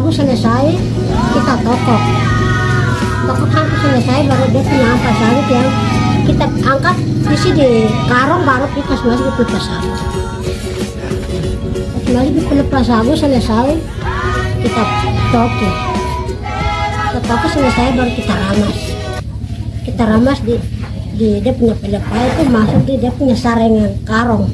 sagu selesai kita tokok tokok sampai selesai baru dia punya ampas sawit yang kita angkat isi di karung baru kita masuk ke pelepas sagu kembali ke pelepas sagu selesai kita tokok kita tokok selesai baru kita ramas. Kita ramas di di dia punya pelepah itu masuk di dia punya sarengan karung.